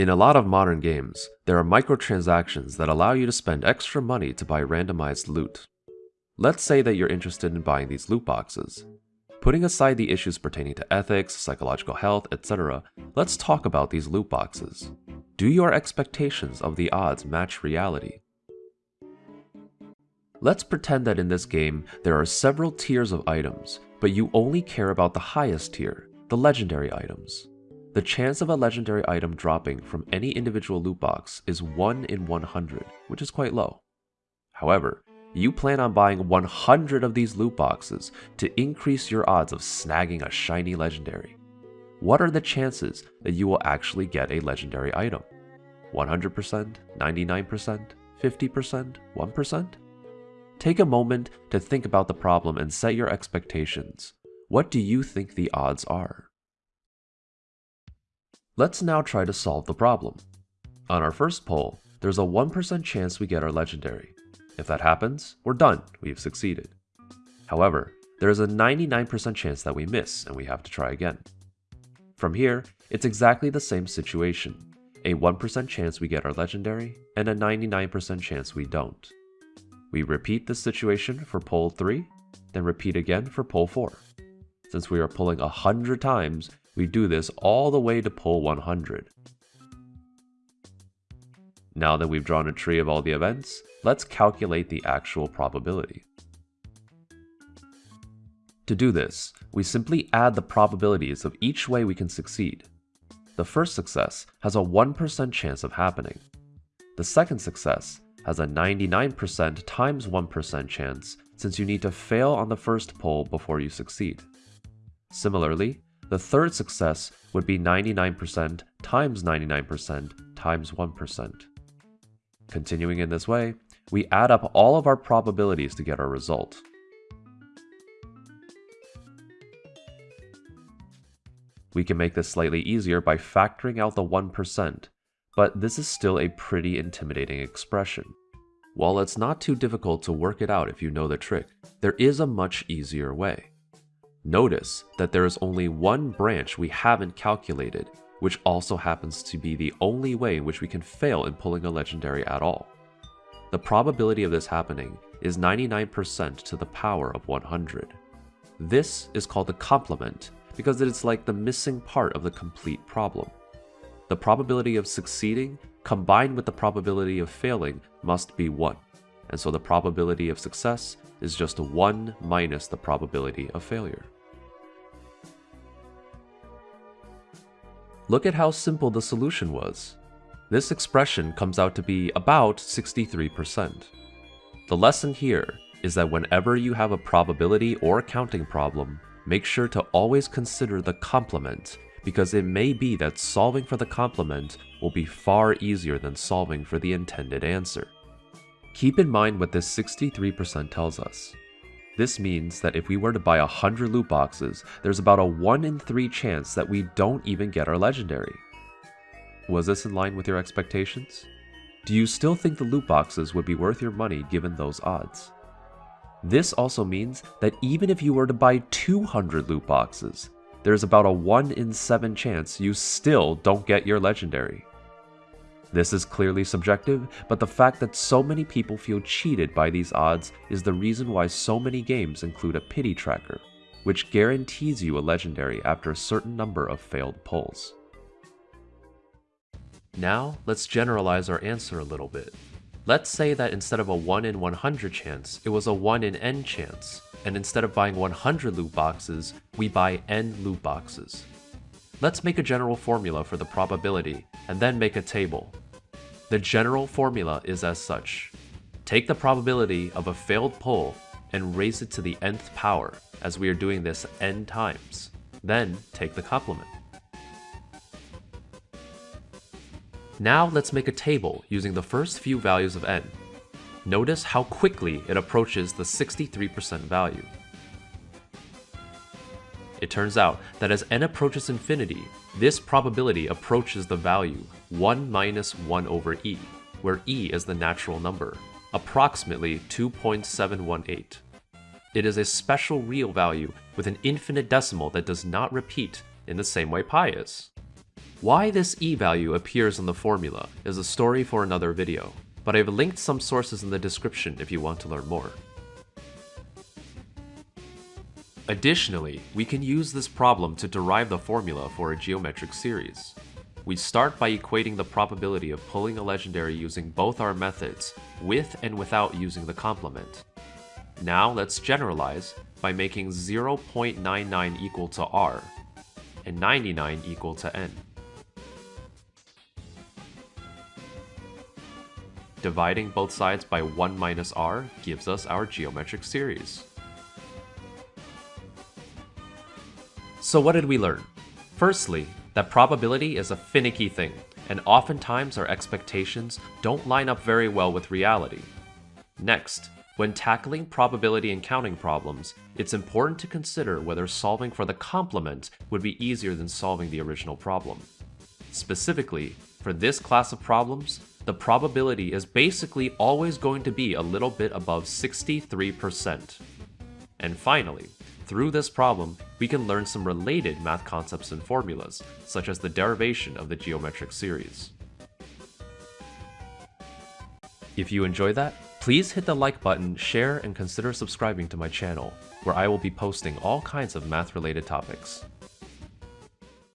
In a lot of modern games, there are microtransactions that allow you to spend extra money to buy randomized loot. Let's say that you're interested in buying these loot boxes. Putting aside the issues pertaining to ethics, psychological health, etc., let's talk about these loot boxes. Do your expectations of the odds match reality? Let's pretend that in this game there are several tiers of items, but you only care about the highest tier, the legendary items. The chance of a legendary item dropping from any individual loot box is 1 in 100, which is quite low. However, you plan on buying 100 of these loot boxes to increase your odds of snagging a shiny legendary. What are the chances that you will actually get a legendary item? 100%, 99%, 50%, 1%? Take a moment to think about the problem and set your expectations. What do you think the odds are? Let's now try to solve the problem. On our first poll, there's a 1% chance we get our legendary. If that happens, we're done, we've succeeded. However, there is a 99% chance that we miss and we have to try again. From here, it's exactly the same situation. A 1% chance we get our legendary, and a 99% chance we don't. We repeat this situation for poll 3, then repeat again for poll 4. Since we are pulling 100 times, we do this all the way to poll 100. Now that we've drawn a tree of all the events, let's calculate the actual probability. To do this, we simply add the probabilities of each way we can succeed. The first success has a 1% chance of happening. The second success has a 99% times 1% chance since you need to fail on the first poll before you succeed. Similarly, the third success would be 99% times 99% times 1%. Continuing in this way, we add up all of our probabilities to get our result. We can make this slightly easier by factoring out the 1%, but this is still a pretty intimidating expression. While it's not too difficult to work it out if you know the trick, there is a much easier way. Notice that there is only one branch we haven't calculated, which also happens to be the only way in which we can fail in pulling a legendary at all. The probability of this happening is 99% to the power of 100. This is called the complement because it is like the missing part of the complete problem. The probability of succeeding combined with the probability of failing must be 1, and so the probability of success is just 1 minus the probability of failure. Look at how simple the solution was. This expression comes out to be about 63%. The lesson here is that whenever you have a probability or counting problem, make sure to always consider the complement because it may be that solving for the complement will be far easier than solving for the intended answer. Keep in mind what this 63% tells us. This means that if we were to buy 100 loot boxes, there's about a 1 in 3 chance that we don't even get our legendary. Was this in line with your expectations? Do you still think the loot boxes would be worth your money given those odds? This also means that even if you were to buy 200 loot boxes, there's about a 1 in 7 chance you still don't get your legendary. This is clearly subjective, but the fact that so many people feel cheated by these odds is the reason why so many games include a pity tracker, which guarantees you a legendary after a certain number of failed pulls. Now, let's generalize our answer a little bit. Let's say that instead of a 1 in 100 chance, it was a 1 in n chance, and instead of buying 100 loot boxes, we buy n loot boxes. Let's make a general formula for the probability, and then make a table. The general formula is as such. Take the probability of a failed pull and raise it to the nth power, as we are doing this n times. Then take the complement. Now let's make a table using the first few values of n. Notice how quickly it approaches the 63% value. It turns out that as n approaches infinity, this probability approaches the value 1 minus 1 over e, where e is the natural number, approximately 2.718. It is a special real value with an infinite decimal that does not repeat in the same way pi is. Why this e value appears in the formula is a story for another video, but I've linked some sources in the description if you want to learn more. Additionally, we can use this problem to derive the formula for a geometric series. We start by equating the probability of pulling a legendary using both our methods, with and without using the complement. Now let's generalize by making 0.99 equal to r, and 99 equal to n. Dividing both sides by 1 minus r gives us our geometric series. So what did we learn? Firstly, that probability is a finicky thing, and oftentimes our expectations don't line up very well with reality. Next, when tackling probability and counting problems, it's important to consider whether solving for the complement would be easier than solving the original problem. Specifically, for this class of problems, the probability is basically always going to be a little bit above 63%. And finally, through this problem, we can learn some related math concepts and formulas, such as the derivation of the geometric series. If you enjoy that, please hit the like button, share, and consider subscribing to my channel, where I will be posting all kinds of math-related topics.